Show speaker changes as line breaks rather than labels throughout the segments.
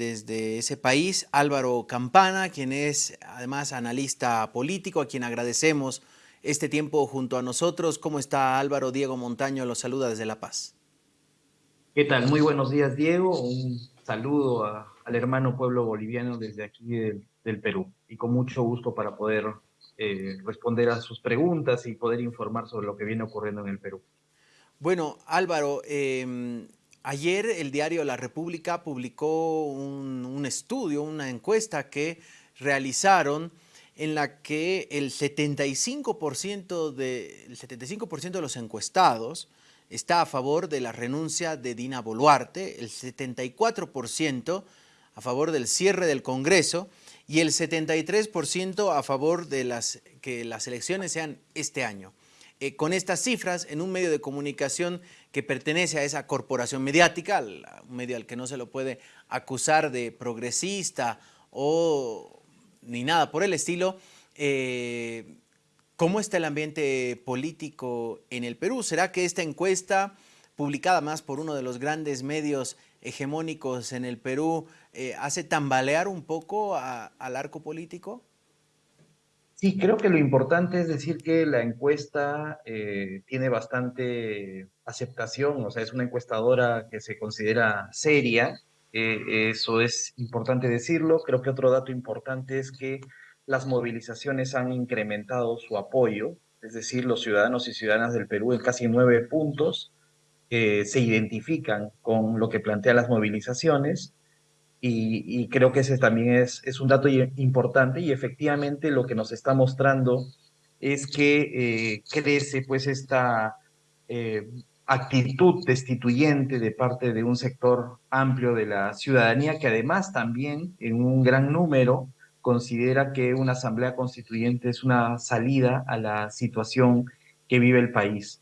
desde ese país, Álvaro Campana, quien es además analista político, a quien agradecemos este tiempo junto a nosotros. ¿Cómo está Álvaro? Diego Montaño lo saluda desde La Paz.
¿Qué tal? Muy buenos días, Diego. Un saludo al hermano pueblo boliviano desde aquí del, Perú y con mucho gusto para poder eh, responder a sus preguntas y poder informar sobre lo que viene ocurriendo en el Perú.
Bueno, Álvaro, em, ayer el diario La República publicó un, estudio, una encuesta que realizaron en la que el 75%, de, el 75 de los encuestados está a favor de la renuncia de Dina Boluarte, el 74% a favor del cierre del Congreso y el 73% a favor de las, que las elecciones sean este año. Eh, con estas cifras, en un medio de comunicación que pertenece a esa corporación mediática, un medio al que no se lo puede acusar de progresista o ni nada por el estilo, eh, ¿Cómo está el ambiente político en el Perú? ¿Será que esta encuesta, publicada más por uno de los grandes medios hegemónicos en el Perú, eh, hace tambalear un poco al arco político?
Sí, creo que lo importante es decir que la encuesta eh, tiene bastante aceptación, o sea, es una encuestadora que se considera seria, eh, eso es importante decirlo. Creo que otro dato importante es que las movilizaciones han incrementado su apoyo, es decir, los ciudadanos y ciudadanas del Perú en casi nueve puntos eh, se identifican con lo que plantean las movilizaciones y, creo que ese también es, es, un dato importante y efectivamente lo que nos está mostrando es que eh, crece pues esta eh, actitud destituyente de parte de un sector amplio de la ciudadanía que además también en un gran número considera que una asamblea constituyente es una salida a la situación que vive el país.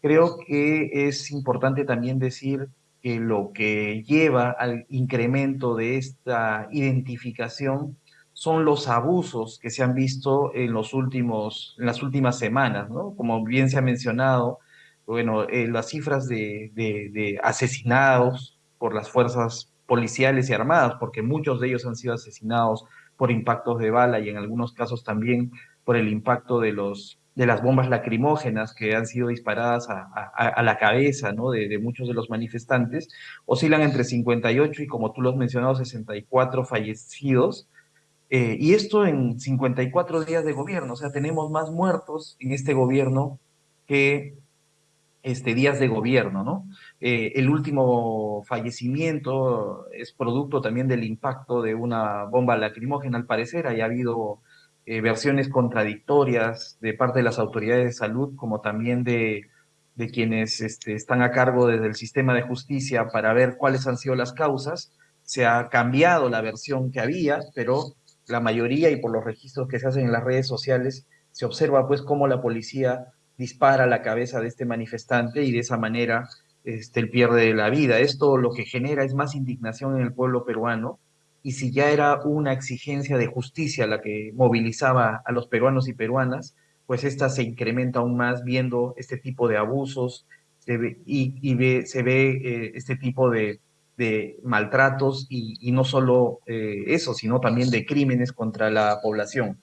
Creo que es importante también decir que lo que lleva al incremento de esta identificación son los abusos que se han visto en, los últimos, en las últimas semanas, ¿no? Como bien se ha mencionado, bueno, eh, las cifras de, de asesinados por las fuerzas policiales y armadas, porque muchos de ellos han sido asesinados por impactos de bala y en algunos casos también por el impacto de, los, de las bombas lacrimógenas que han sido disparadas a, la cabeza ¿no? de, muchos de los manifestantes, oscilan entre 58 y, como tú lo has mencionado, 64 fallecidos. Eh, y esto en 54 días de gobierno, o sea, tenemos más muertos en este gobierno que este, días de gobierno, ¿no? Eh, el último fallecimiento es producto también del impacto de una bomba lacrimógena, al parecer. ha habido eh, versiones contradictorias de parte de las autoridades de salud, como también de, de quienes este, están a cargo desde el sistema de justicia para ver cuáles han sido las causas. Se ha cambiado la versión que había, pero la mayoría y por los registros que se hacen en las redes sociales, se observa pues cómo la policía dispara la cabeza de este manifestante y de esa manera este, él pierde la vida. Esto lo que genera es más indignación en el pueblo peruano y si ya era una exigencia de justicia la que movilizaba a los peruanos y peruanas, pues esta se incrementa aún más viendo este tipo de abusos y, se ve eh, este tipo de, maltratos y, no solo eh, eso, sino también de crímenes contra la población.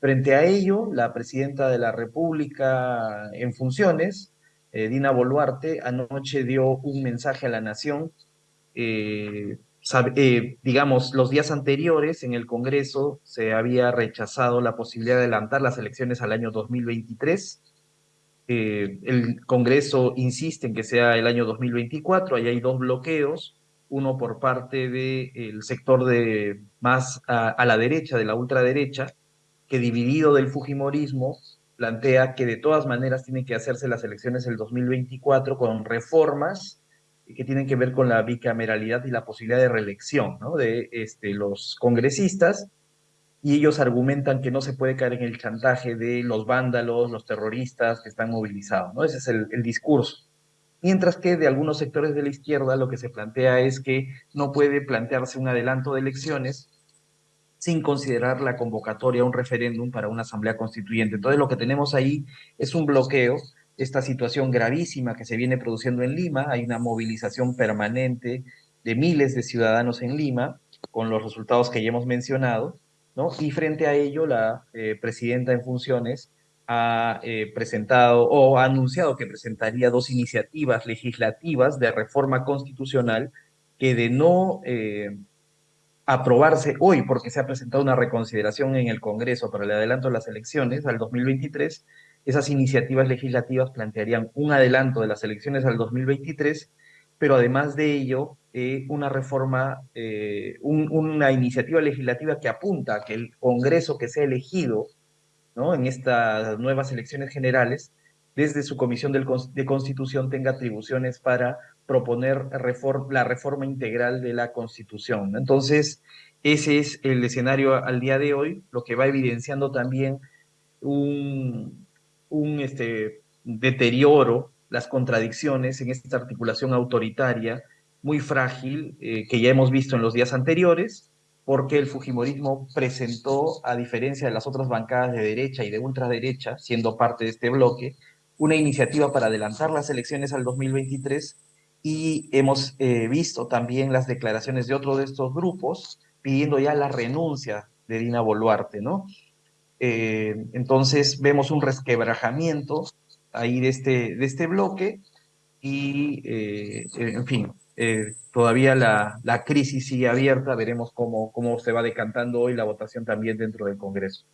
Frente a ello, la presidenta de la República en funciones, eh, Dina Boluarte, anoche dio un mensaje a la nación. Eh, digamos, los días anteriores en el Congreso se había rechazado la posibilidad de adelantar las elecciones al año 2023. el Congreso insiste en que sea el año 2024, ahí hay dos bloqueos, uno por parte del sector de más a la derecha, de la ultraderecha, que dividido del Fujimorismo plantea que de todas maneras tienen que hacerse las elecciones el 2024 con reformas que tienen que ver con la bicameralidad y la posibilidad de reelección ¿no? de este, los congresistas, y ellos argumentan que no se puede caer en el chantaje de los vándalos, los terroristas que están movilizados, ¿no? Ese es el, el discurso. Mientras que de algunos sectores de la izquierda lo que se plantea es que no puede plantearse un adelanto de elecciones sin considerar la convocatoria a un referéndum para una asamblea constituyente. Entonces lo que tenemos ahí es un bloqueo, esta situación gravísima que se viene produciendo en Lima, hay una movilización permanente de miles de ciudadanos en Lima, con los resultados que ya hemos mencionado, ¿no? Y frente a ello, la eh, presidenta en funciones ha eh, presentado o ha anunciado que presentaría dos iniciativas legislativas de reforma constitucional que de no eh, aprobarse hoy, porque se ha presentado una reconsideración en el Congreso para el adelanto de las elecciones al 2023, esas iniciativas legislativas plantearían un adelanto de las elecciones al 2023, pero además de ello, eh, una reforma, una iniciativa legislativa que apunta a que el Congreso que sea elegido en estas nuevas elecciones generales, desde su Comisión de Constitución tenga atribuciones para proponer la reforma integral de la Constitución. Entonces, ese es el escenario al día de hoy, lo que va evidenciando también un, este, deterioro, las contradicciones en esta articulación autoritaria muy frágil eh, que ya hemos visto en los días anteriores, porque el Fujimorismo presentó, a diferencia de las otras bancadas de derecha y de ultraderecha, siendo parte de este bloque, una iniciativa para adelantar las elecciones al 2023 y hemos eh, visto también las declaraciones de otro de estos grupos pidiendo ya la renuncia de Dina Boluarte, ¿no? Eh, entonces vemos un resquebrajamiento ahí de este, de este bloque y, eh, en fin, eh, todavía la, la, crisis sigue abierta, veremos cómo, cómo se va decantando hoy la votación también dentro del Congreso.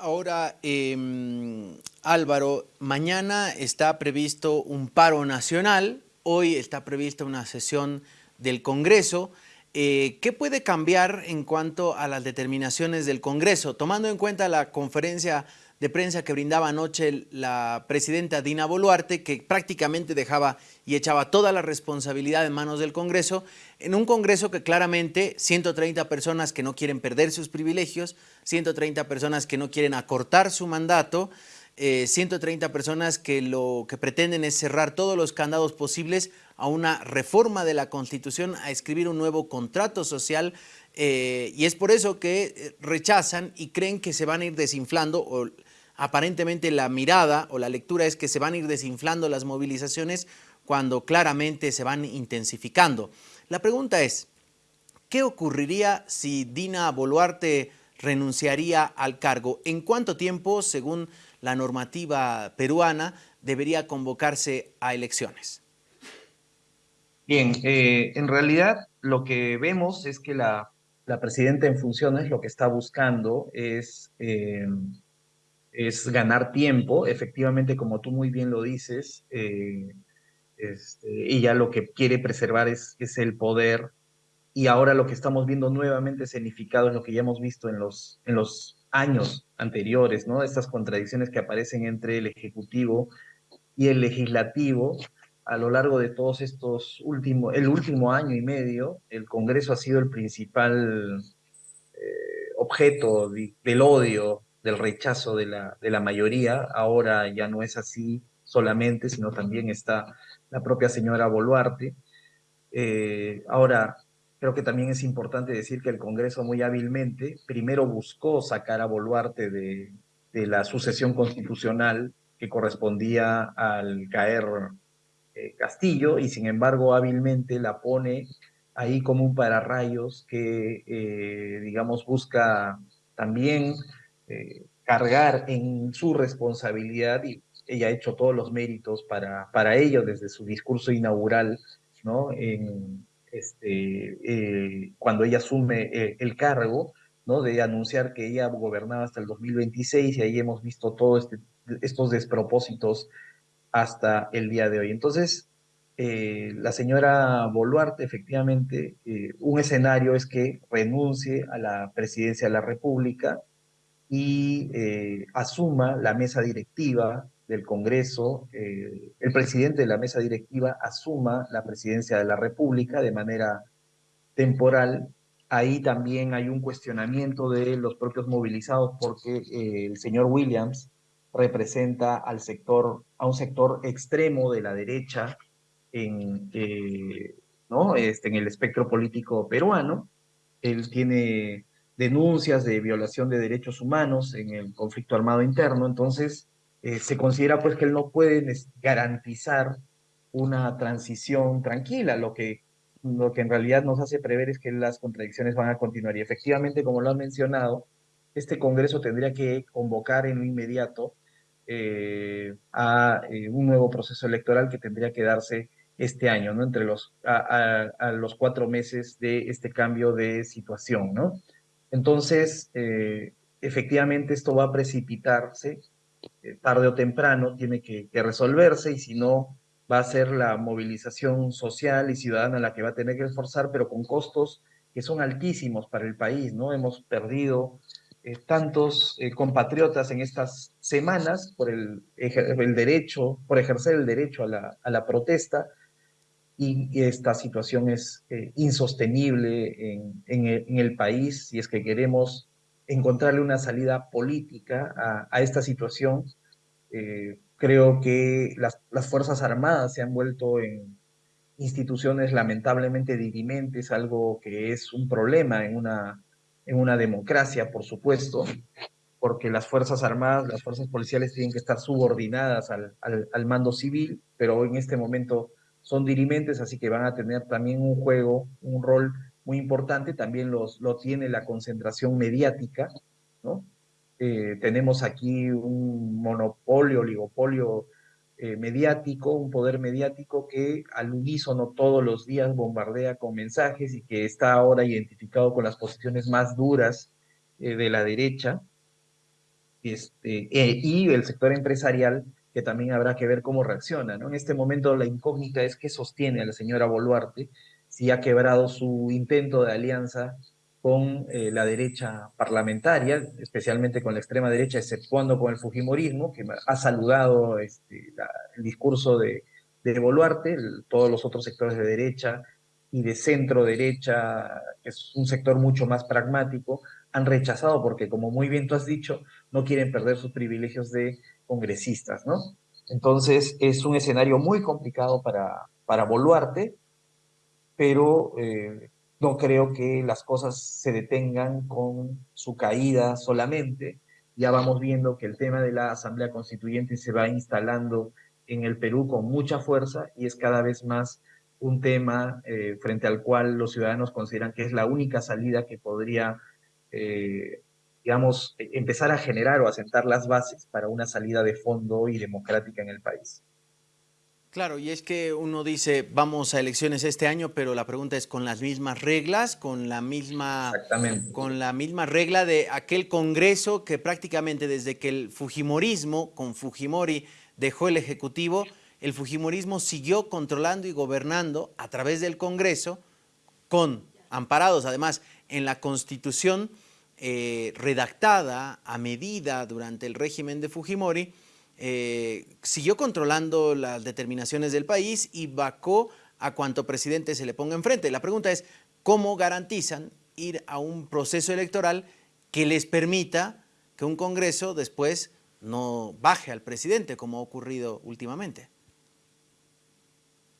Ahora, em, Álvaro, mañana está previsto un paro nacional, hoy está prevista una sesión del Congreso. Eh, ¿Qué puede cambiar en cuanto a las determinaciones del Congreso? Tomando en cuenta la conferencia de prensa que brindaba anoche la presidenta Dina Boluarte, que prácticamente dejaba y echaba toda la responsabilidad en manos del Congreso, en un Congreso que claramente 130 personas que no quieren perder sus privilegios, 130 personas que no quieren acortar su mandato, 130 eh, personas que lo que pretenden es cerrar todos los candados posibles a una reforma de la Constitución, a escribir un nuevo contrato social eh, y es por eso que eh, rechazan y creen que se van a ir desinflando o aparentemente la mirada o la lectura es que se van a ir desinflando las movilizaciones cuando claramente se van intensificando. La pregunta es, ¿qué ocurriría si Dina Boluarte renunciaría al cargo? ¿En cuánto tiempo, según la normativa peruana, debería convocarse a elecciones?
Bien, eh, en realidad lo que vemos es que la, presidenta en funciones lo que está buscando es eh, es ganar tiempo, efectivamente, como tú muy bien lo dices, eh, este, ella lo que quiere preservar es, es, el poder, y ahora lo que estamos viendo nuevamente escenificado es lo que ya hemos visto en los, en los años anteriores, ¿no? Estas contradicciones que aparecen entre el Ejecutivo y el Legislativo, a lo largo de todos estos últimos, el último año y medio, el Congreso ha sido el principal eh, objeto del odio del rechazo de la, de la mayoría. Ahora ya no es así solamente, sino también está la propia señora Boluarte. Eh, ahora, creo que también es importante decir que el Congreso muy hábilmente primero buscó sacar a Boluarte de, de la sucesión constitucional que correspondía al caer eh, Castillo y sin embargo hábilmente la pone ahí como un pararrayos que, eh, digamos, busca también eh, cargar en su responsabilidad y ella ha hecho todos los méritos para, para ello desde su discurso inaugural, ¿no? Este, eh, cuando ella asume eh, el cargo, ¿no? De anunciar que ella gobernaba hasta el 2026 y ahí hemos visto todos este, estos despropósitos hasta el día de hoy. Entonces, la señora Boluarte, efectivamente, un escenario es que renuncie a la presidencia de la República, y eh, asuma la mesa directiva del Congreso, eh, el presidente de la mesa directiva asuma la presidencia de la República de manera temporal. Ahí también hay un cuestionamiento de los propios movilizados porque eh, el señor Williams representa al sector, a un sector extremo de la derecha en, ¿no? este, en el espectro político peruano. Él tiene denuncias de violación de derechos humanos en el conflicto armado interno, entonces eh, se considera pues que él no puede garantizar una transición tranquila, lo que lo que en realidad nos hace prever es que las contradicciones van a continuar. Y efectivamente, como lo han mencionado, este Congreso tendría que convocar en lo inmediato eh, a eh, un nuevo proceso electoral que tendría que darse este año, ¿no? Entre los, a, los cuatro meses de este cambio de situación, ¿no? Entonces, efectivamente, esto va a precipitarse tarde o temprano, tiene que, que resolverse y si no, va a ser la movilización social y ciudadana la que va a tener que esforzar, pero con costos que son altísimos para el país, ¿no? Hemos perdido eh, tantos eh, compatriotas en estas semanas por el, el, derecho, por ejercer el derecho a la, a la protesta, y, esta situación es eh, insostenible en, en, el, en, el, país si es que queremos encontrarle una salida política a, esta situación. Eh, Creo que las, las Fuerzas Armadas se han vuelto en instituciones lamentablemente dirimentes, algo que es un problema en una, en una democracia, por supuesto, porque las Fuerzas Armadas, las Fuerzas Policiales tienen que estar subordinadas al, al, al, mando civil, pero en este momento son dirimentes, así que van a tener también un juego, un rol muy importante, también los, lo tiene la concentración mediática, ¿no? Eh, tenemos aquí un monopolio, oligopolio eh, mediático, un poder mediático que al unísono todos los días bombardea con mensajes y que está ahora identificado con las posiciones más duras eh, de la derecha, este, y el sector empresarial que también habrá que ver cómo reacciona. ¿no? En este momento la incógnita es qué sostiene a la señora Boluarte, si ha quebrado su intento de alianza con eh, la derecha parlamentaria, especialmente con la extrema derecha, exceptuando con el Fujimorismo, que ha saludado este, el discurso de, de Boluarte, todos los otros sectores de derecha y de centro derecha, que es un sector mucho más pragmático, han rechazado porque, como muy bien tú has dicho, no quieren perder sus privilegios de congresistas, ¿no? Entonces, es un escenario muy complicado para, para Boluarte, pero eh, no creo que las cosas se detengan con su caída solamente. Ya vamos viendo que el tema de la Asamblea Constituyente se va instalando en el Perú con mucha fuerza y es cada vez más un tema eh, frente al cual los ciudadanos consideran que es la única salida que podría, eh, digamos, empezar a generar o asentar las bases para una salida de fondo y democrática en el país.
Claro, y es que uno dice, vamos a elecciones este año, pero la pregunta es con las mismas reglas, con la misma, con la misma regla de aquel Congreso que prácticamente desde que el Fujimorismo, con Fujimori, dejó el Ejecutivo, el Fujimorismo siguió controlando y gobernando a través del Congreso, con amparados además en la Constitución eh, redactada a medida durante el régimen de Fujimori, eh, siguió controlando las determinaciones del país y vacó a cuanto presidente se le ponga enfrente. La pregunta es, ¿cómo garantizan ir a un proceso electoral que les permita que un Congreso después no baje al presidente, como ha ocurrido últimamente?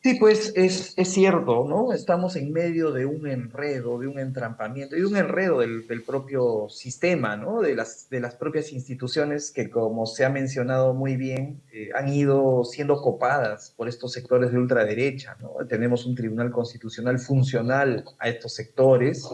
Sí, pues es, es, cierto, ¿no? Estamos en medio de un enredo, de un entrampamiento y un enredo del, del, propio sistema, ¿no? De las, de las propias instituciones que, como se ha mencionado muy bien, eh, han ido siendo copadas por estos sectores de ultraderecha, ¿no? Tenemos un tribunal constitucional funcional a estos sectores,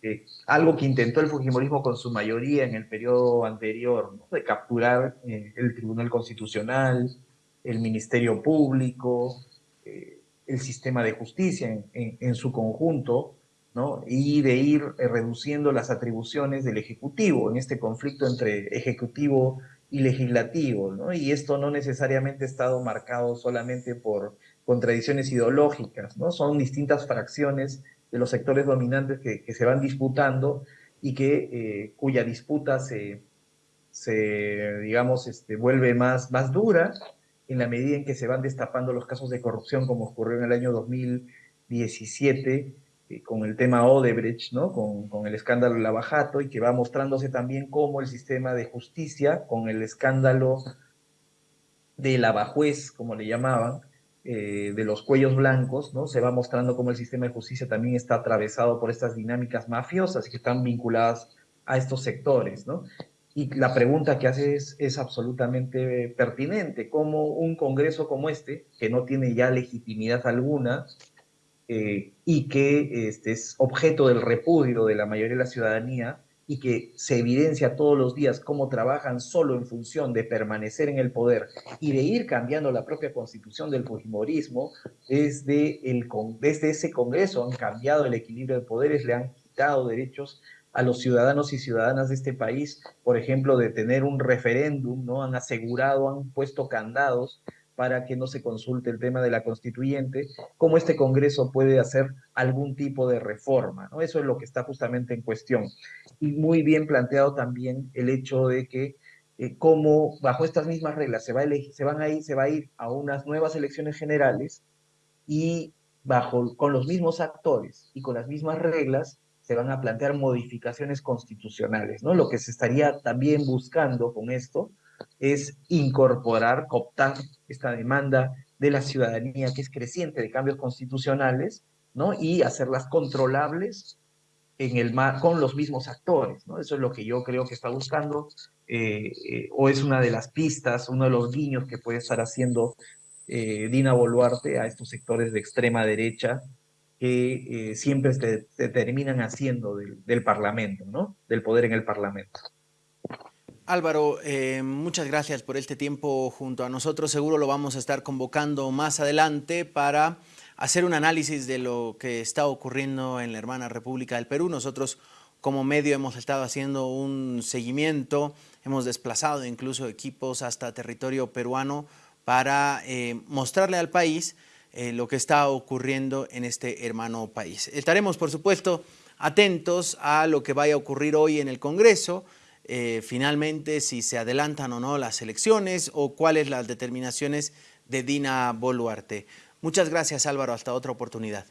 eh, algo que intentó el Fujimorismo con su mayoría en el periodo anterior, ¿no? De capturar eh, el tribunal constitucional, el Ministerio Público, eh, el sistema de justicia en, su conjunto, ¿no? y de ir eh, reduciendo las atribuciones del Ejecutivo en este conflicto entre Ejecutivo y Legislativo. ¿no? Y esto no necesariamente ha estado marcado solamente por contradicciones ideológicas, ¿no? son distintas fracciones de los sectores dominantes que, que se van disputando y que, eh, cuya disputa se, se digamos, este, vuelve más, más dura en la medida en que se van destapando los casos de corrupción, como ocurrió en el año 2017 eh, con el tema Odebrecht, ¿no? Con, con, el escándalo Lavajato, y que va mostrándose también cómo el sistema de justicia, con el escándalo de Lavajuez, como le llamaban, eh, de los cuellos blancos, ¿no? Se va mostrando cómo el sistema de justicia también está atravesado por estas dinámicas mafiosas que están vinculadas a estos sectores, ¿no? Y la pregunta que hace es, es, absolutamente pertinente. ¿Cómo un Congreso como este, que no tiene ya legitimidad alguna, eh, y que este, es objeto del repudio de la mayoría de la ciudadanía y que se evidencia todos los días cómo trabajan solo en función de permanecer en el poder y de ir cambiando la propia constitución del fujimorismo, desde, el, desde ese Congreso han cambiado el equilibrio de poderes, le han quitado derechos a los ciudadanos y ciudadanas de este país, por ejemplo, de tener un referéndum, ¿no? Han asegurado, han puesto candados para que no se consulte el tema de la constituyente, cómo este Congreso puede hacer algún tipo de reforma. ¿no? Eso es lo que está justamente en cuestión. Y muy bien planteado también el hecho de que eh, cómo bajo estas mismas reglas se, va a se, van a ir, se va a ir a unas nuevas elecciones generales y bajo, con los mismos actores y con las mismas reglas se van a plantear modificaciones constitucionales, ¿no? Lo que se estaría también buscando con esto es incorporar, cooptar esta demanda de la ciudadanía que es creciente de cambios constitucionales, ¿no? Y hacerlas controlables en el con los mismos actores, ¿no? Eso es lo que yo creo que está buscando, eh, eh, o es una de las pistas, uno de los guiños que puede estar haciendo eh, Dina Boluarte a estos sectores de extrema derecha que siempre se, terminan haciendo del, del Parlamento, ¿no? Del poder en el Parlamento.
Álvaro, eh, muchas gracias por este tiempo junto a nosotros. Seguro lo vamos a estar convocando más adelante para hacer un análisis de lo que está ocurriendo en la hermana República del Perú. Nosotros como medio hemos estado haciendo un seguimiento, hemos desplazado incluso equipos hasta territorio peruano para eh, mostrarle al país eh, lo que está ocurriendo en este hermano país. Estaremos, por supuesto, atentos a lo que vaya a ocurrir hoy en el Congreso, eh, finalmente si se adelantan o no las elecciones o cuáles las determinaciones de Dina Boluarte. Muchas gracias Álvaro, hasta otra oportunidad.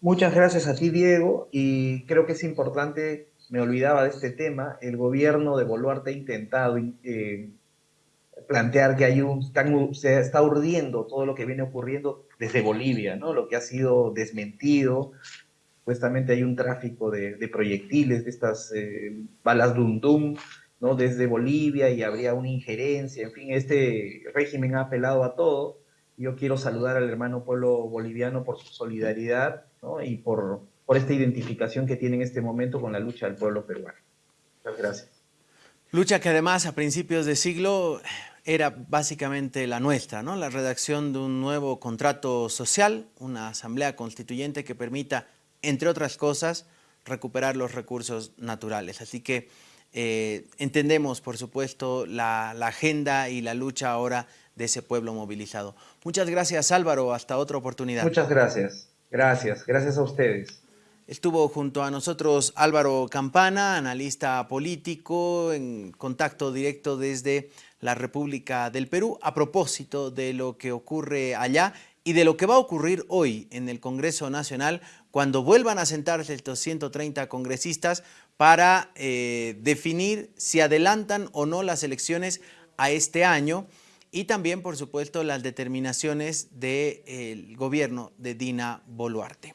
Muchas gracias a ti Diego y creo que es importante, me olvidaba de este tema, el gobierno de Boluarte ha intentado eh, plantear que hay un, se está urdiendo todo lo que viene ocurriendo desde Bolivia, ¿no? lo que ha sido desmentido, supuestamente hay un tráfico de, proyectiles, de estas eh, balas Dum Dum, ¿no? desde Bolivia y habría una injerencia, en fin, este régimen ha apelado a todo. Yo quiero saludar al hermano pueblo boliviano por su solidaridad ¿no? y por, por esta identificación que tiene en este momento con la lucha del pueblo peruano. Muchas gracias.
Lucha que además a principios de siglo era básicamente la nuestra, ¿no? la redacción de un nuevo contrato social, una asamblea constituyente que permita entre otras cosas, recuperar los recursos naturales. Así que eh, entendemos, por supuesto, la, agenda y la lucha ahora de ese pueblo movilizado. Muchas gracias, Álvaro. Hasta otra oportunidad.
Muchas gracias. Gracias. Gracias a ustedes.
Estuvo junto a nosotros Álvaro Campana, analista político, en contacto directo desde la República del Perú, a propósito de lo que ocurre allá y de lo que va a ocurrir hoy en el Congreso Nacional cuando vuelvan a sentarse estos 130 congresistas para eh, definir si adelantan o no las elecciones a este año y también, por supuesto, las determinaciones del gobierno de Dina Boluarte.